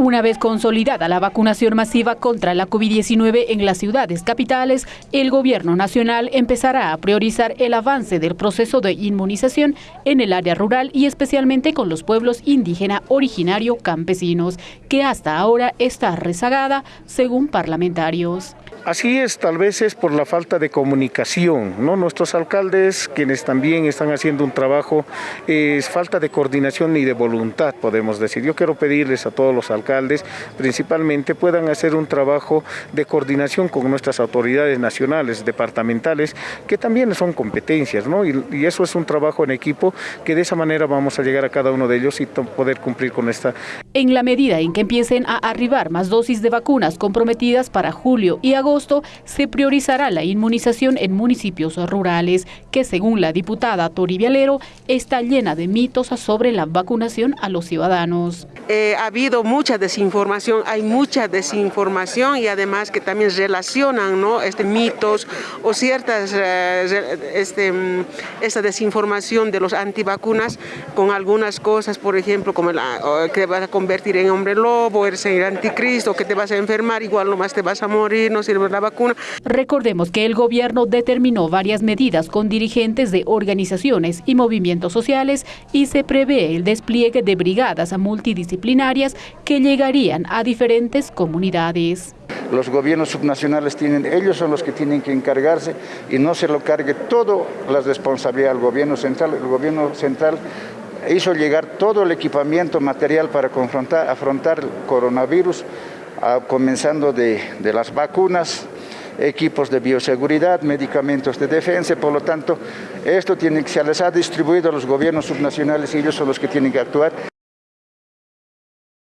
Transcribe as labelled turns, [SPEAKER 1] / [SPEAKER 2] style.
[SPEAKER 1] Una vez consolidada la vacunación masiva contra la COVID-19 en las ciudades capitales, el gobierno nacional empezará a priorizar el avance del proceso de inmunización en el área rural y especialmente con los pueblos indígena originario campesinos, que hasta ahora está rezagada, según parlamentarios.
[SPEAKER 2] Así es, tal vez es por la falta de comunicación, ¿no? Nuestros alcaldes, quienes también están haciendo un trabajo, es falta de coordinación y de voluntad, podemos decir. Yo quiero pedirles a todos los alcaldes, principalmente, puedan hacer un trabajo de coordinación con nuestras autoridades nacionales, departamentales, que también son competencias, ¿no? Y, y eso es un trabajo en equipo, que de esa manera vamos a llegar a cada uno de ellos y poder cumplir con esta.
[SPEAKER 1] En la medida en que empiecen a arribar más dosis de vacunas comprometidas para julio y agosto, se priorizará la inmunización en municipios rurales, que según la diputada Tori Vialero, está llena de mitos sobre la vacunación a los ciudadanos.
[SPEAKER 3] Eh, ha habido mucha desinformación, hay mucha desinformación y además que también relacionan ¿no? este, mitos o ciertas, eh, este, mm, esta desinformación de los antivacunas con algunas cosas, por ejemplo, como la, que vas a convertir en hombre lobo, eres el anticristo, que te vas a enfermar, igual nomás te vas a morir, no sirve la vacuna.
[SPEAKER 1] Recordemos que el gobierno determinó varias medidas con dirigentes de organizaciones y movimientos sociales y se prevé el despliegue de brigadas multidisciplinarias que llegarían a diferentes comunidades.
[SPEAKER 4] Los gobiernos subnacionales tienen, ellos son los que tienen que encargarse y no se lo cargue toda la responsabilidad al gobierno central. El gobierno central hizo llegar todo el equipamiento material para confrontar, afrontar el coronavirus comenzando de, de las vacunas, equipos de bioseguridad, medicamentos de defensa, por lo tanto, esto tiene que, se les ha distribuido a los gobiernos subnacionales y ellos son los que tienen que actuar